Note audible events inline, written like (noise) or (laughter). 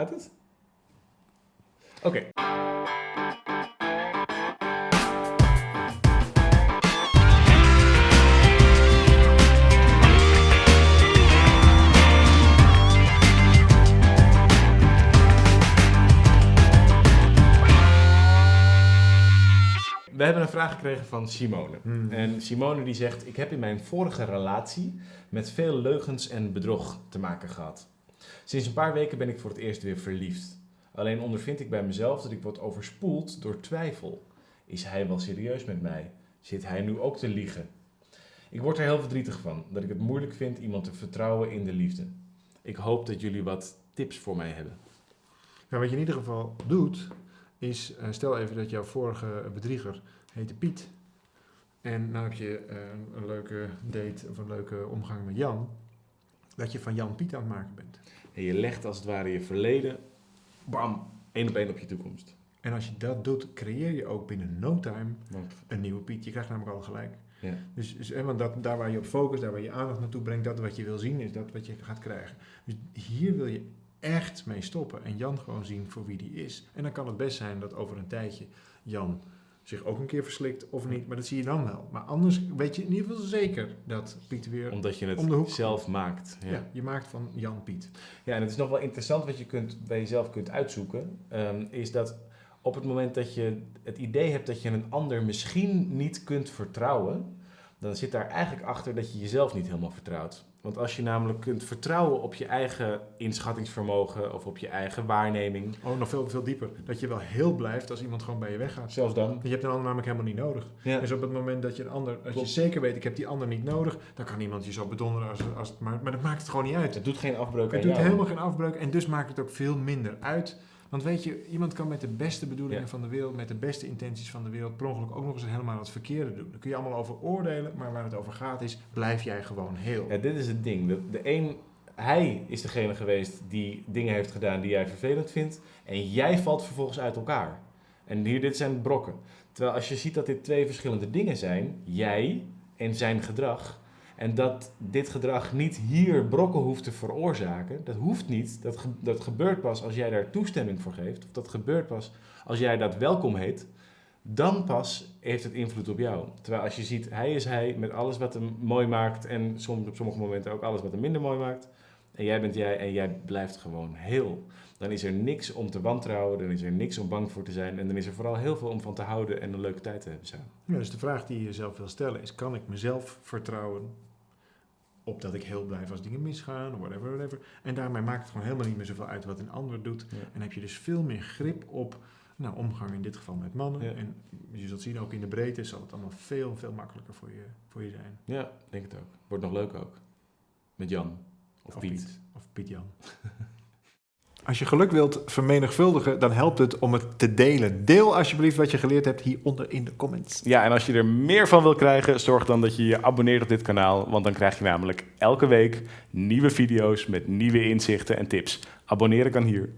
Gaat het? Oké. We hebben een vraag gekregen van Simone. Hmm. En Simone die zegt, ik heb in mijn vorige relatie met veel leugens en bedrog te maken gehad. Sinds een paar weken ben ik voor het eerst weer verliefd. Alleen ondervind ik bij mezelf dat ik word overspoeld door twijfel. Is hij wel serieus met mij? Zit hij nu ook te liegen? Ik word er heel verdrietig van, dat ik het moeilijk vind iemand te vertrouwen in de liefde. Ik hoop dat jullie wat tips voor mij hebben. Nou, wat je in ieder geval doet, is eh, stel even dat jouw vorige bedrieger heette Piet. En nou heb je eh, een leuke date of een leuke omgang met Jan. Dat je van Jan Piet aan het maken bent. En je legt als het ware je verleden, bam, één op één op je toekomst. En als je dat doet, creëer je ook binnen no time een nieuwe Piet. Je krijgt namelijk al gelijk. ja. Dus, dus want dat, daar waar je op focust, daar waar je je aandacht naartoe brengt, dat wat je wil zien, is dat wat je gaat krijgen. Dus hier wil je echt mee stoppen en Jan gewoon zien voor wie die is. En dan kan het best zijn dat over een tijdje Jan zich ook een keer verslikt of niet, maar dat zie je dan wel. Maar anders weet je in ieder geval zeker dat Piet weer... Omdat je het Om de hoek. zelf maakt. ja. Ja. je maakt van Jan Piet. ja, en het is nog wel interessant wat je kunt, bij jezelf kunt uitzoeken. ehm, is dat op het moment dat je het idee hebt dat je een ander misschien niet kunt vertrouwen, dan zit daar eigenlijk achter dat je jezelf niet helemaal vertrouwt. Want als je namelijk kunt vertrouwen op je eigen inschattingsvermogen of op je eigen waarneming, Oh, nog veel, veel dieper. Dat je wel heel blijft als iemand gewoon bij je weggaat. zelfs dan. Je hebt een ander namelijk helemaal niet nodig. Ja. Dus op het moment dat je een ander, als Klopt. je zeker weet, ik heb die ander niet nodig, dan kan iemand je zo bedonderen als, als het maar, maar dat maakt het gewoon niet uit. Het doet geen afbreuk Het doet jou. helemaal geen afbreuk en dus maakt het ook veel minder uit. Want weet je, iemand kan met de beste bedoelingen Ja. van de wereld, met de beste intenties van de wereld, per ongeluk ook nog eens helemaal het verkeerde doen. Daar kun je allemaal over oordelen, maar waar het over gaat is, blijf jij gewoon heel. Ja, dit is het ding. De, de een, hij is degene geweest die dingen heeft gedaan die jij vervelend vindt. En jij valt vervolgens uit elkaar. En hier, dit zijn brokken. Terwijl als je ziet dat dit twee verschillende dingen zijn, jij en zijn gedrag. En dat dit gedrag niet hier brokken hoeft te veroorzaken. Dat hoeft niet. Dat, dat gebeurt pas als jij daar toestemming voor geeft. Of dat gebeurt pas als jij dat welkom heet. Dan pas heeft het invloed op jou. Terwijl als je ziet, hij is hij met alles wat hem mooi maakt. En soms op sommige momenten ook alles wat hem minder mooi maakt. En jij bent jij en jij blijft gewoon heel. Dan is er niks om te wantrouwen. Dan is er niks om bang voor te zijn. En dan is er vooral heel veel om van te houden en een leuke tijd te hebben samen. Ja, dus de vraag die je jezelf wil stellen is, kan ik mezelf vertrouwen op dat ik heel blijf als dingen misgaan, whatever, whatever. En daarmee maakt het gewoon helemaal niet meer zoveel uit wat een ander doet. Ja. En heb je dus veel meer grip op nou, omgang in dit geval met mannen. Ja. En je zult zien, ook in de breedte zal het allemaal veel, veel makkelijker voor je, voor je zijn. Ja, denk het ook. Wordt nog leuk ook. Met Jan. Of, Of Piet. Piet. Of Piet Jan. (laughs) Als je geluk wilt vermenigvuldigen, dan helpt het om het te delen. Deel alsjeblieft wat je geleerd hebt hieronder in de comments. Ja, en als je er meer van wil krijgen, zorg dan dat je je abonneert op dit kanaal. Want dan krijg je namelijk elke week nieuwe video's met nieuwe inzichten en tips. Abonneren kan hier.